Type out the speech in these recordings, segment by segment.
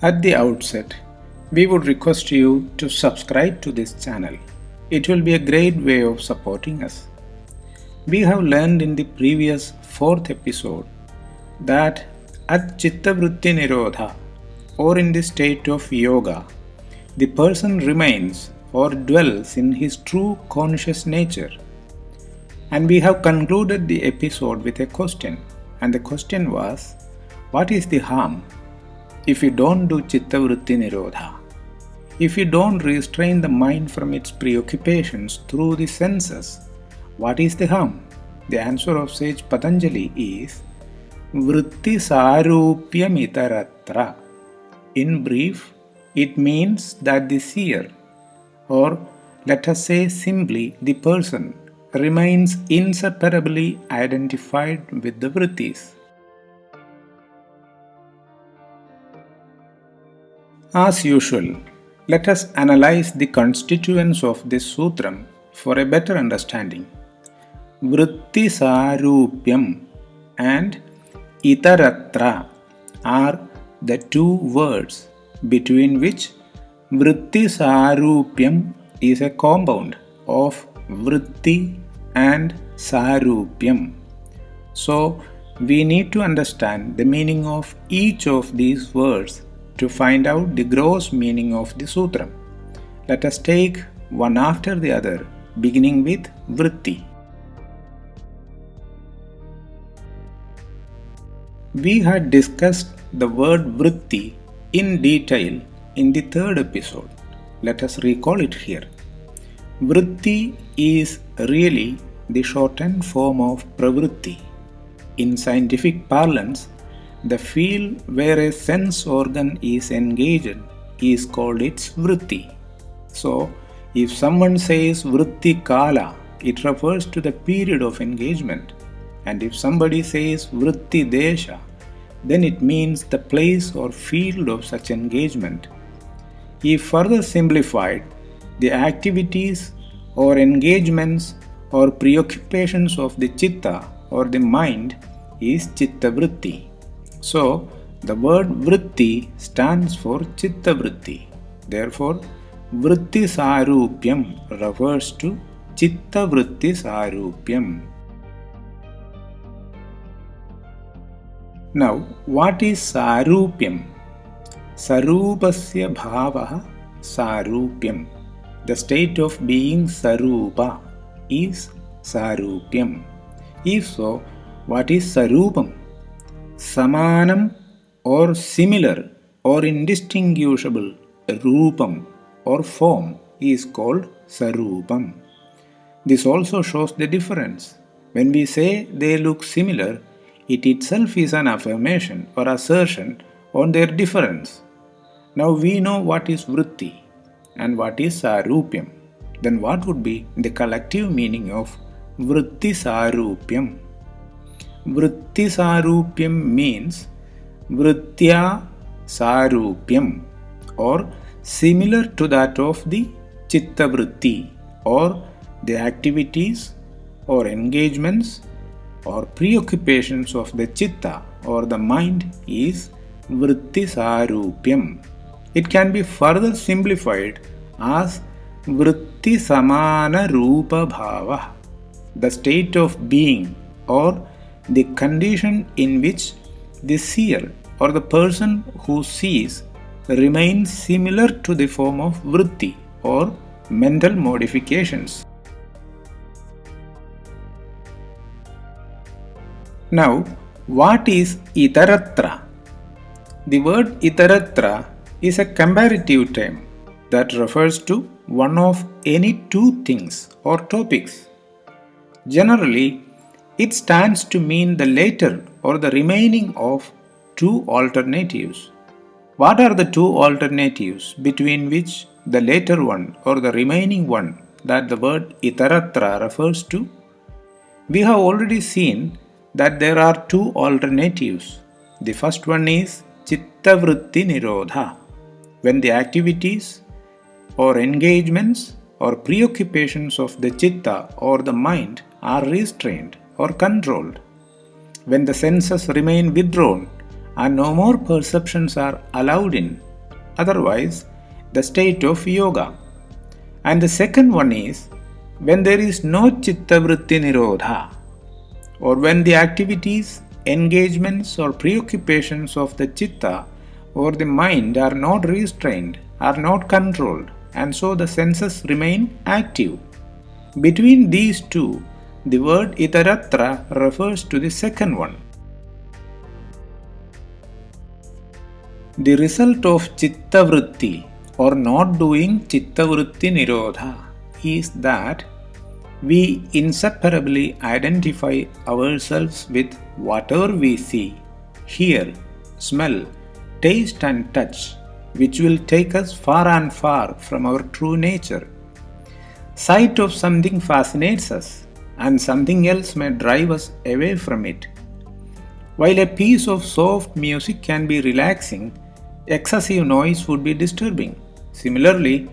At the outset, we would request you to subscribe to this channel. It will be a great way of supporting us. We have learned in the previous fourth episode that at Chittavritti Nirodha or in the state of yoga, the person remains or dwells in his true conscious nature. And we have concluded the episode with a question, and the question was What is the harm if you don't do Chittavritti Nirodha? If you don't restrain the mind from its preoccupations through the senses, what is the harm? The answer of sage Patanjali is Vritti Sarupyamitaratra. In brief, it means that the seer, or let us say simply the person, remains inseparably identified with the vrittis. As usual, let us analyze the constituents of this sutram for a better understanding. Vritti Sarupyam and Itaratra are the two words between which Vritti Sarupyam is a compound of Vritti and Sarupyam. So, we need to understand the meaning of each of these words to find out the gross meaning of the sutra. Let us take one after the other, beginning with Vritti. We had discussed the word Vritti in detail in the third episode. Let us recall it here. Vritti is really the shortened form of Pravritti. In scientific parlance, the field where a sense organ is engaged is called its vritti. So, if someone says vritti kala, it refers to the period of engagement. And if somebody says vritti desha, then it means the place or field of such engagement. If further simplified, the activities or engagements or preoccupations of the chitta or the mind is chitta vritti. So, the word vritti stands for chitta vritti. Therefore, vritti sarupyam refers to chitta vritti sarupyam. Now, what is sarupyam? Sarupasya bhavaha sarupyam. The state of being sarupa is sarupyam. If so, what is sarupam? Samanam or similar or indistinguishable rupam or form is called sarupam. This also shows the difference. When we say they look similar, it itself is an affirmation or assertion on their difference. Now we know what is vritti and what is sarupyam. Then what would be the collective meaning of vritti sarupyam? वृत्ति सारूप्यम means vrittiya sarupyam or similar to that of the chitta vritti or the activities or engagements or pre preoccupations of the chitta or the mind is वृत्ति सारूप्यम it can be further simplified आज वृत्ति समान रूप भाव the state of being और the condition in which the seer or the person who sees remains similar to the form of vritti or mental modifications. Now, what is itaratra? The word itaratra is a comparative term that refers to one of any two things or topics. Generally, it stands to mean the later or the remaining of two alternatives. What are the two alternatives between which the later one or the remaining one that the word itaratra refers to? We have already seen that there are two alternatives. The first one is chittavritti nirodha, when the activities or engagements or preoccupations of the chitta or the mind are restrained or controlled. When the senses remain withdrawn and no more perceptions are allowed in, otherwise the state of yoga. And the second one is when there is no chitta vritti nirodha, or when the activities, engagements, or preoccupations of the chitta or the mind are not restrained, are not controlled, and so the senses remain active. Between these two, the word itaratra refers to the second one. The result of chitta vritti or not doing chitta vritti nirodha is that we inseparably identify ourselves with whatever we see, hear, smell, taste, and touch, which will take us far and far from our true nature. Sight of something fascinates us, and something else may drive us away from it. While a piece of soft music can be relaxing, excessive noise would be disturbing. Similarly,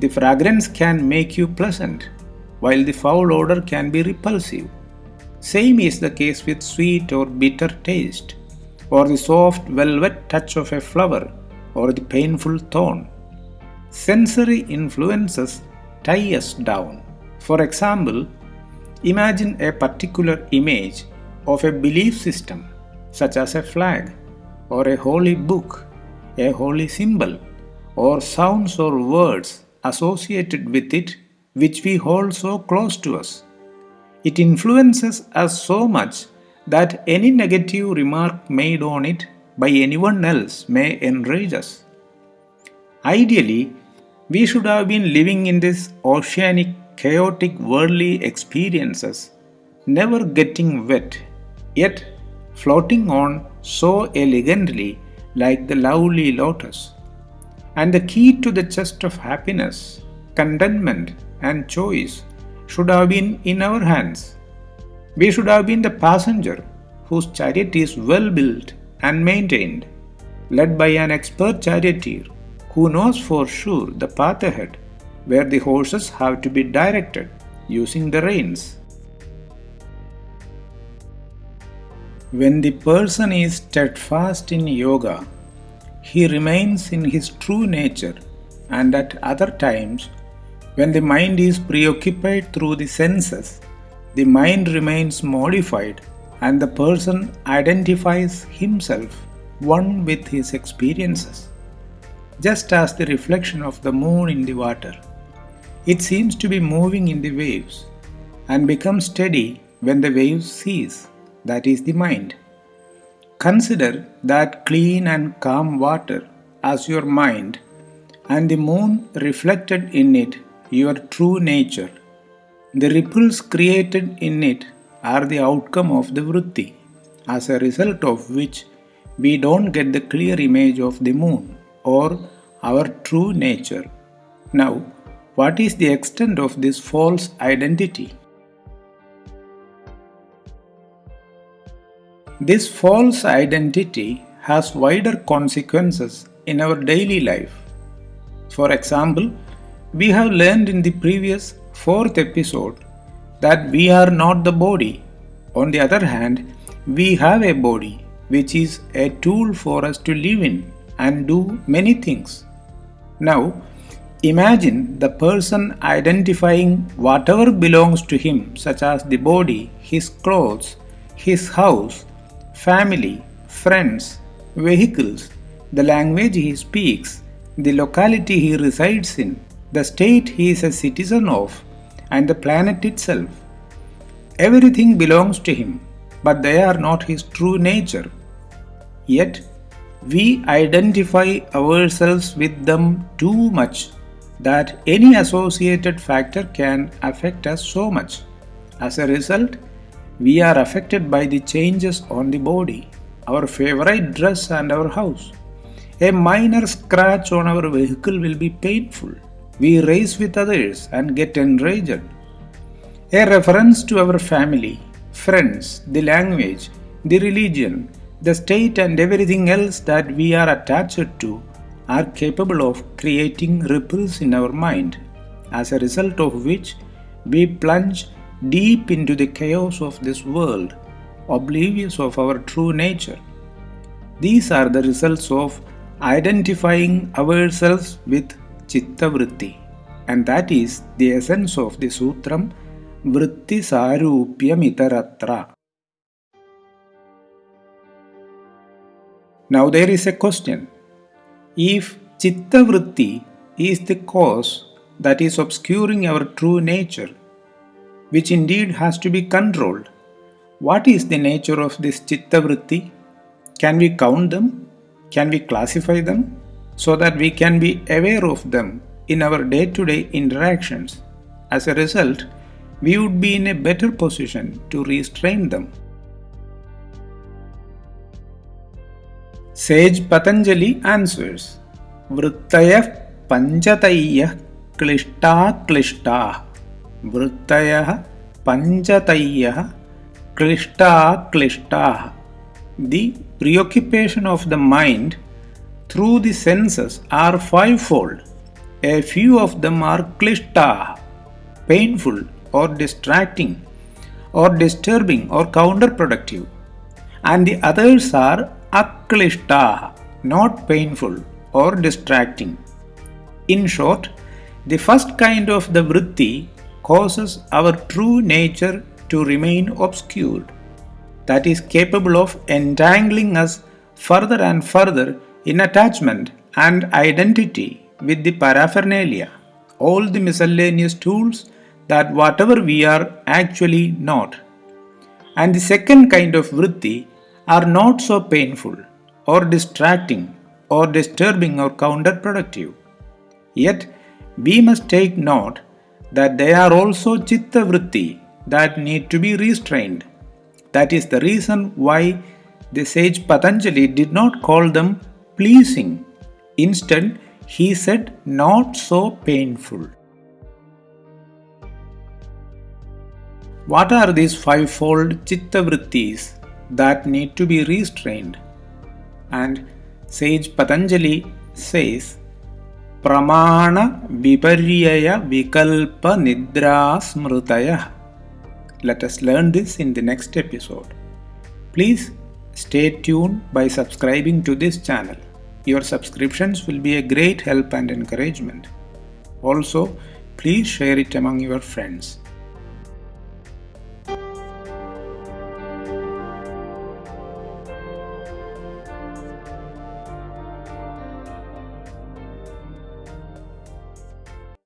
the fragrance can make you pleasant while the foul odor can be repulsive. Same is the case with sweet or bitter taste, or the soft velvet touch of a flower, or the painful thorn. Sensory influences tie us down. For example, imagine a particular image of a belief system, such as a flag, or a holy book, a holy symbol, or sounds or words associated with it which we hold so close to us. It influences us so much that any negative remark made on it by anyone else may enrage us. Ideally, we should have been living in this oceanic, chaotic worldly experiences, never getting wet, yet floating on so elegantly like the lovely lotus. And the key to the chest of happiness, contentment, and choice should have been in our hands. We should have been the passenger whose chariot is well built and maintained, led by an expert charioteer who knows for sure the path ahead where the horses have to be directed using the reins. When the person is steadfast in yoga, he remains in his true nature and at other times when the mind is preoccupied through the senses, the mind remains modified and the person identifies himself one with his experiences, just as the reflection of the moon in the water. It seems to be moving in the waves and becomes steady when the waves cease, that is the mind. Consider that clean and calm water as your mind and the moon reflected in it your true nature. The ripples created in it are the outcome of the vritti, as a result of which we don't get the clear image of the moon or our true nature. Now, what is the extent of this false identity? This false identity has wider consequences in our daily life. For example, we have learned in the previous fourth episode that we are not the body. On the other hand, we have a body which is a tool for us to live in and do many things. Now, imagine the person identifying whatever belongs to him, such as the body, his clothes, his house, family, friends, vehicles, the language he speaks, the locality he resides in, the state he is a citizen of, and the planet itself. Everything belongs to him, but they are not his true nature. Yet, we identify ourselves with them too much that any associated factor can affect us so much. As a result, we are affected by the changes on the body, our favorite dress, and our house. A minor scratch on our vehicle will be painful we race with others and get enraged. A reference to our family, friends, the language, the religion, the state, and everything else that we are attached to are capable of creating ripples in our mind, as a result of which we plunge deep into the chaos of this world, oblivious of our true nature. These are the results of identifying ourselves with Chitta Vritti. And that is the essence of the Sutram Vritti Sarupyamitaratra. Now there is a question. If Chitta Vritti is the cause that is obscuring our true nature, which indeed has to be controlled, what is the nature of this Chitta Vritti? Can we count them? Can we classify them? So that we can be aware of them in our day to day interactions. As a result, we would be in a better position to restrain them. Sage Patanjali answers Vrittaya Panchataya Klishta Klishta Vrittaya Panchataya Klishta Klishta The preoccupation of the mind through the senses are fivefold. A few of them are klishta, painful or distracting or disturbing or counterproductive, and the others are aklishta, not painful or distracting. In short, the first kind of the vritti causes our true nature to remain obscured, that is capable of entangling us further and further in attachment and identity with the paraphernalia, all the miscellaneous tools that whatever we are actually not. And the second kind of vritti are not so painful or distracting or disturbing or counterproductive. Yet we must take note that they are also chitta vritti that need to be restrained. That is the reason why the sage Patanjali did not call them pleasing. Instead, he said not so painful. What are these fivefold chitta vrittis that need to be restrained? And sage Patanjali says Pramana Viparyaya Vikalpa Nidra Smrutaya. Let us learn this in the next episode. Please stay tuned by subscribing to this channel. Your subscriptions will be a great help and encouragement. Also, please share it among your friends.